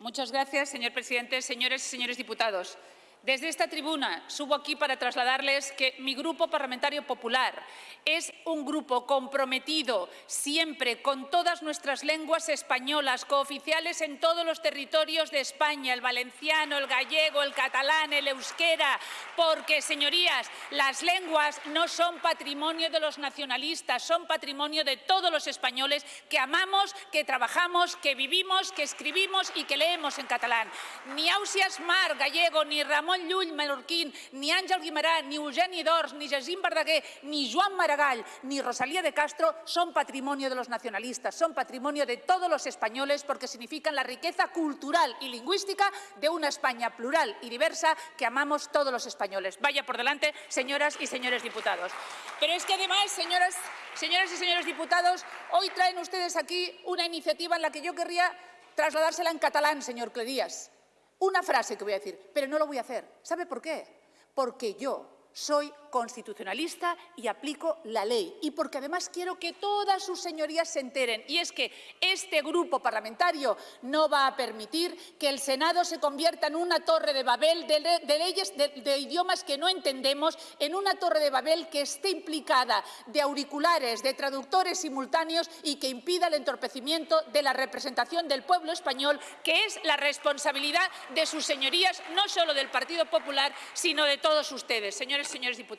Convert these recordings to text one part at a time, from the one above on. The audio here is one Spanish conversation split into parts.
Muchas gracias, señor presidente. Señores y señores diputados, desde esta tribuna subo aquí para trasladarles que mi Grupo Parlamentario Popular es un grupo comprometido siempre con todas nuestras lenguas españolas, cooficiales en todos los territorios de España, el valenciano, el gallego, el catalán, el euskera, porque, señorías, las lenguas no son patrimonio de los nacionalistas, son patrimonio de todos los españoles que amamos, que trabajamos, que vivimos, que escribimos y que leemos en catalán. Ni Ausias Mar, gallego, ni Ramón Ni Àngel Guimarà, ni Eugeni Dors, ni Jacint Verdaguer, ni Joan Maragall, ni Rosalía de Castro son patrimonio de los nacionalistas, son patrimonio de todos los españoles porque significan la riqueza cultural y lingüística de una España plural y diversa que amamos todos los españoles. Vaya por delante, señoras y señores diputados. Pero es que además, señoras, señoras y señores diputados, hoy traen ustedes aquí una iniciativa en la que yo querría trasladársela en catalán, señor Clerías. Una frase que voy a decir, pero no lo voy a hacer. ¿Sabe por qué? Porque yo soy constitucionalista y aplico la ley. Y porque además quiero que todas sus señorías se enteren. Y es que este grupo parlamentario no va a permitir que el Senado se convierta en una torre de Babel de, leyes de, idiomas que no entendemos, en una torre de Babel que esté implicada de auriculares, de traductores simultáneos y que impida el entorpecimiento de la representación del pueblo español, que es la responsabilidad de sus señorías, no solo del Partido Popular, sino de todos ustedes. Señores, señores diputados,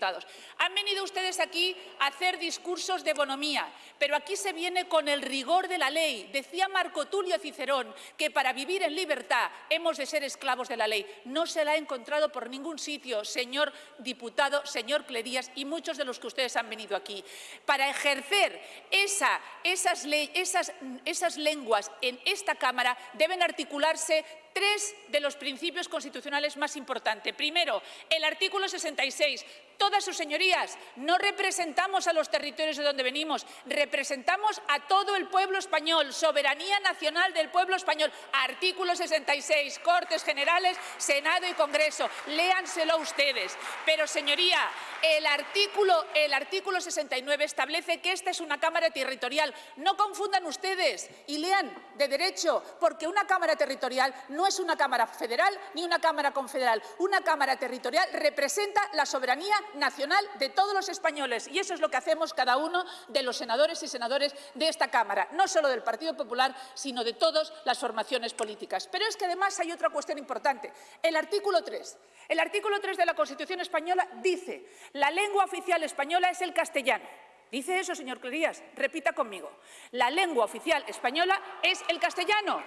han venido ustedes aquí a hacer discursos de bonomía, pero aquí se viene con el rigor de la ley. Decía Marco Tulio Cicerón que para vivir en libertad hemos de ser esclavos de la ley. No se la ha encontrado por ningún sitio, señor diputado, señor Clerías y muchos de los que ustedes han venido aquí. Para ejercer esa, esas, esas, esas lenguas en esta Cámara deben articularse tres de los principios constitucionales más importantes. Primero, el artículo 66. Todas sus señorías, no representamos a los territorios de donde venimos, representamos a todo el pueblo español, soberanía nacional del pueblo español. Artículo 66, Cortes Generales, Senado y Congreso. Léanselo ustedes. Pero, señoría, el artículo, el artículo 69 establece que esta es una Cámara territorial. No confundan ustedes y lean de derecho, porque una Cámara territorial no es una Cámara federal ni una Cámara confederal. Una Cámara territorial representa la soberanía nacional de todos los españoles y eso es lo que hacemos cada uno de los senadores y senadores de esta Cámara, no solo del Partido Popular, sino de todas las formaciones políticas. Pero es que además hay otra cuestión importante. El artículo 3. El artículo 3 de la Constitución española dice la lengua oficial española es el castellano. Dice eso, señor Clerías. Repita conmigo. La lengua oficial española es el castellano.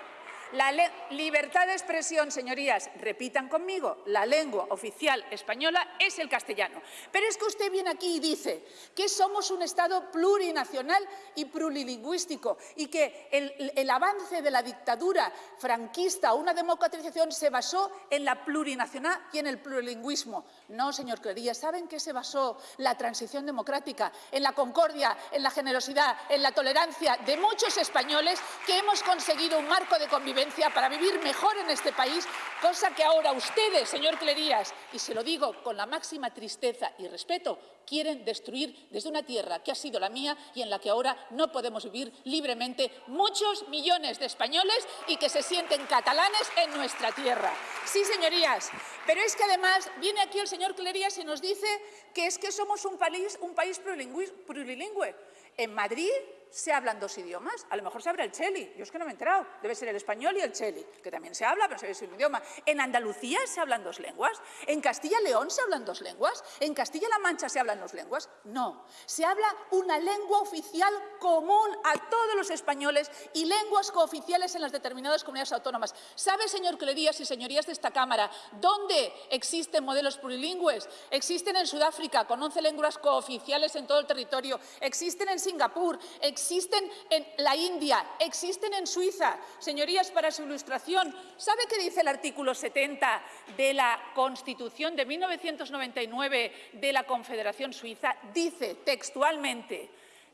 La libertad de expresión, señorías, repitan conmigo, la lengua oficial española es el castellano. Pero es que usted viene aquí y dice que somos un Estado plurinacional y plurilingüístico y que el, avance de la dictadura franquista, una democratización, se basó en la plurinacional y en el plurilingüismo. No, señor Clería, ¿saben qué se basó la transición democrática? En la concordia, en la generosidad, en la tolerancia de muchos españoles que hemos conseguido un marco de convivencia para vivir mejor en este país, cosa que ahora ustedes, señor Clerías, y se lo digo con la máxima tristeza y respeto, quieren destruir desde una tierra que ha sido la mía y en la que ahora no podemos vivir libremente muchos millones de españoles y que se sienten catalanes en nuestra tierra. Sí, señorías, pero es que además viene aquí el señor Clerías y nos dice que es que somos un país, un país plurilingüe. En Madrid se hablan dos idiomas. A lo mejor se habla el cheli. Yo es que no me he enterado. Debe ser el español y el cheli, que también se habla, pero se es un idioma. En Andalucía se hablan dos lenguas. En Castilla León se hablan dos lenguas. En Castilla-La Mancha se hablan dos lenguas. No. Se habla una lengua oficial común a todos los españoles y lenguas cooficiales en las determinadas comunidades autónomas. ¿Sabe, señor Clerías y señorías de esta Cámara, dónde existen modelos plurilingües? Existen en Sudáfrica, con 11 lenguas cooficiales en todo el territorio. Existen en Singapur. Existen en la India, existen en Suiza. Señorías, para su ilustración, ¿sabe qué dice el artículo 70 de la Constitución de 1999 de la Confederación Suiza? Dice textualmente,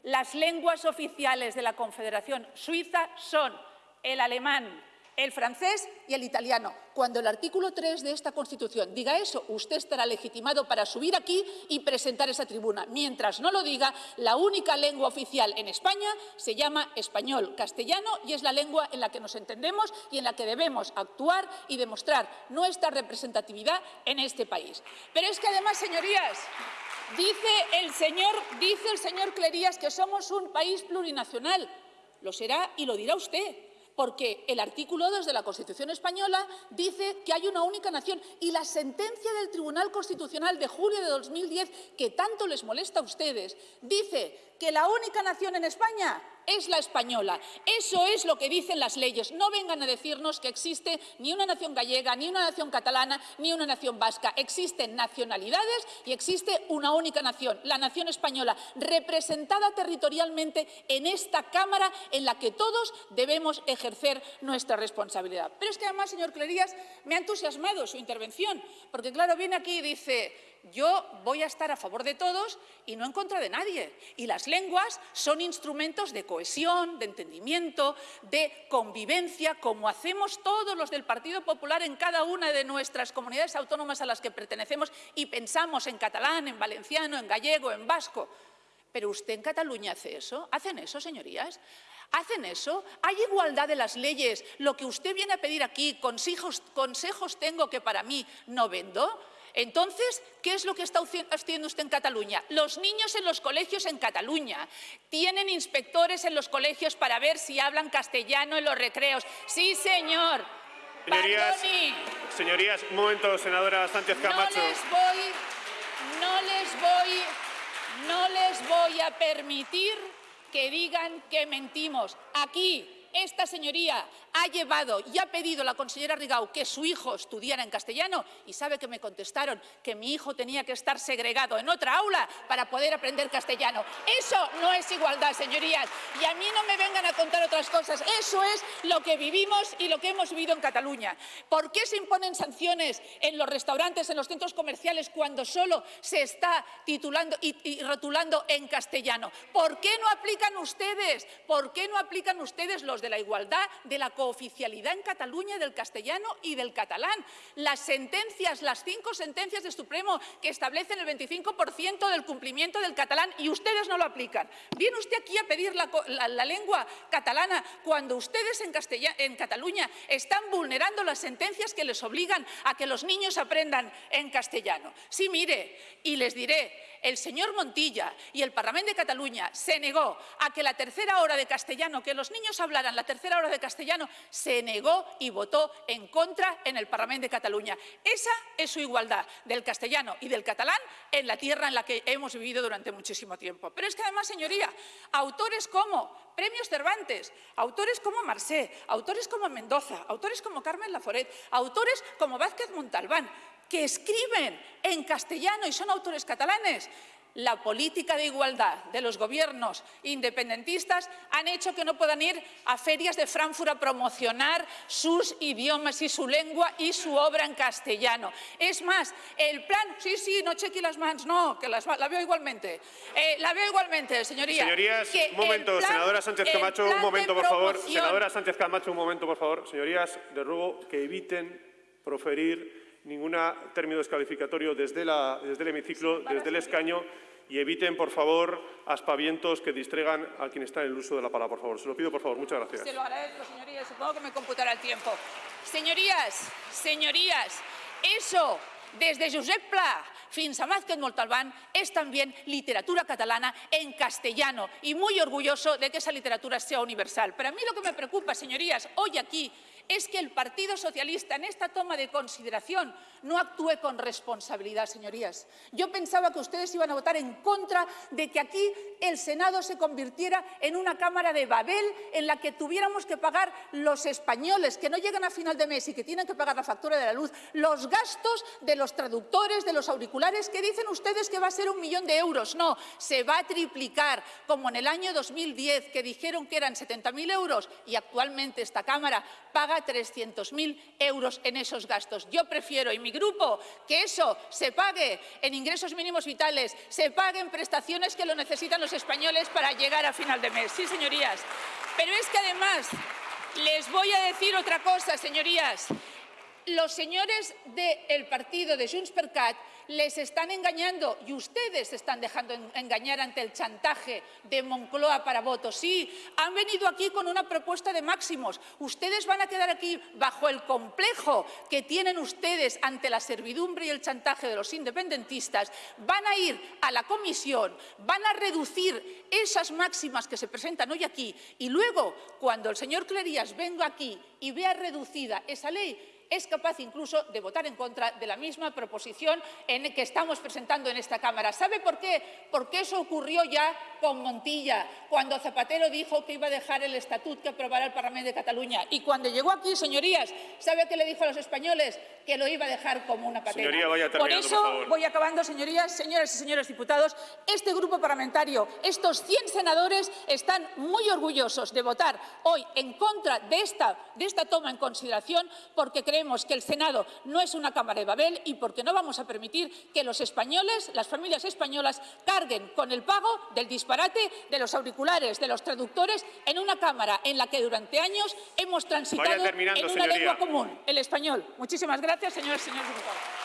las lenguas oficiales de la Confederación Suiza son el alemán, el francés y el italiano. Cuando el artículo 3 de esta Constitución diga eso, usted estará legitimado para subir aquí y presentar esa tribuna. Mientras no lo diga, la única lengua oficial en España se llama español castellano y es la lengua en la que nos entendemos y en la que debemos actuar y demostrar nuestra representatividad en este país. Pero es que además, señorías, dice el señor, dice el señor Clerías que somos un país plurinacional. Lo será y lo dirá usted porque el artículo 2 de la Constitución española dice que hay una única nación. Y la sentencia del Tribunal Constitucional de julio de 2010, que tanto les molesta a ustedes, dice que la única nación en España es la española. Eso es lo que dicen las leyes. No vengan a decirnos que existe ni una nación gallega, ni una nación catalana, ni una nación vasca. Existen nacionalidades y existe una única nación, la nación española, representada territorialmente en esta Cámara en la que todos debemos ejercer nuestra responsabilidad. Pero es que además, señor Clerías, me ha entusiasmado su intervención, porque claro, viene aquí y dice yo voy a estar a favor de todos y no en contra de nadie. Y las lenguas son instrumentos de cohesión, de entendimiento, de convivencia, como hacemos todos los del Partido Popular en cada una de nuestras comunidades autónomas a las que pertenecemos y pensamos en catalán, en valenciano, en gallego, en vasco. Pero usted en Cataluña hace eso. ¿Hacen eso, señorías? ¿Hacen eso? ¿Hay igualdad de las leyes? Lo que usted viene a pedir aquí, consejos, consejos tengo que para mí no vendo. Entonces, ¿qué es lo que está haciendo usted en Cataluña? Los niños en los colegios en Cataluña tienen inspectores en los colegios para ver si hablan castellano en los recreos. Sí, señor. Señorías, señorías, un momento, senadora Sánchez Camacho. No les voy, no les voy, no les voy a permitir que digan que mentimos. Aquí esta señoría ha llevado y ha pedido a la consellera Rigau que su hijo estudiara en castellano y sabe que me contestaron que mi hijo tenía que estar segregado en otra aula para poder aprender castellano. Eso no es igualdad, señorías. Y a mí no me vengan a contar otras cosas. Eso es lo que vivimos y lo que hemos vivido en Cataluña. ¿Por qué se imponen sanciones en los restaurantes, en los centros comerciales, cuando solo se está titulando y, y rotulando en castellano? ¿Por qué no aplican ustedes? ¿Por qué no aplican ustedes los de la igualdad, de la cooficialidad en Cataluña del castellano y del catalán. Las sentencias, las cinco sentencias del Supremo que establecen el 25% del cumplimiento del catalán y ustedes no lo aplican. Viene usted aquí a pedir la, lengua catalana cuando ustedes en, en Cataluña están vulnerando las sentencias que les obligan a que los niños aprendan en castellano. Sí, mire, y les diré, el señor Montilla y el Parlamento de Cataluña se negó a que la tercera hora de castellano, que los niños hablaran la tercera hora de castellano, se negó y votó en contra en el Parlamento de Cataluña. Esa es su igualdad del castellano y del catalán en la tierra en la que hemos vivido durante muchísimo tiempo. Pero es que además, señoría, autores como Premios Cervantes, autores como Marsé, autores como Mendoza, autores como Carmen Laforet, autores como Vázquez Montalbán, que escriben en castellano y son autores catalanes, la política de igualdad de los gobiernos independentistas han hecho que no puedan ir a ferias de Frankfurt a promocionar sus idiomas y su lengua y su obra en castellano. Es más, el plan... Sí, sí, no cheque las manos, no, que las, la veo igualmente. Eh, la veo igualmente, señoría. Señorías, un momento, senadora Sánchez Camacho, un momento, por favor. Senadora Sánchez Camacho, un momento, por favor. Señorías, de ruego que eviten proferir ningún término descalificatorio desde, desde el hemiciclo, desde el escaño y eviten, por favor, aspavientos que distraigan a quien está en el uso de la palabra, por favor. Se lo pido, por favor. Muchas gracias. Se lo agradezco, señorías. Supongo que me computará el tiempo. Señorías, señorías, eso desde Josep Pla fins a Mázquez Montalbán es también literatura catalana en castellano y muy orgulloso de que esa literatura sea universal. Pero a mí lo que me preocupa, señorías, hoy aquí es que el Partido Socialista en esta toma de consideración no actúe con responsabilidad, señorías. Yo pensaba que ustedes iban a votar en contra de que aquí el Senado se convirtiera en una Cámara de Babel en la que tuviéramos que pagar los españoles que no llegan a final de mes y que tienen que pagar la factura de la luz, los gastos de los traductores, de los auriculares, que dicen ustedes que va a ser un millón de euros. No, se va a triplicar, como en el año 2010, que dijeron que eran 70.000 euros y actualmente esta Cámara paga 300.000 euros en esos gastos. Yo prefiero, y mi grupo, que eso se pague en ingresos mínimos vitales, se pague en prestaciones que lo necesitan los españoles para llegar a final de mes. Sí, señorías. Pero es que además Les voy a decir otra cosa, señorías. Los señores del partido de Junts per les están engañando y ustedes se están dejando engañar ante el chantaje de Moncloa para votos. Sí, han venido aquí con una propuesta de máximos. Ustedes van a quedar aquí bajo el complejo que tienen ustedes ante la servidumbre y el chantaje de los independentistas. Van a ir a la comisión, van a reducir esas máximas que se presentan hoy aquí y luego, cuando el señor Clerías venga aquí y vea reducida esa ley, es capaz incluso de votar en contra de la misma proposición en que estamos presentando en esta Cámara. ¿Sabe por qué? Porque eso ocurrió ya con Montilla, cuando Zapatero dijo que iba a dejar el estatut que aprobará el Parlamento de Cataluña. Y cuando llegó aquí, señorías, ¿sabe qué le dijo a los españoles? Que lo iba a dejar como una patena. por eso, voy acabando, señorías, señoras y señores diputados, este grupo parlamentario, estos 100 senadores, están muy orgullosos de votar hoy en contra de esta, de esta toma en consideración porque creemos que el Senado no es una Cámara de Babel y porque no vamos a permitir que los españoles, las familias españolas, carguen con el pago del disparate de los auriculares, de los traductores, en una Cámara en la que durante años hemos transitado en una lengua común, el español. Muchísimas gracias, señoras y señores diputados.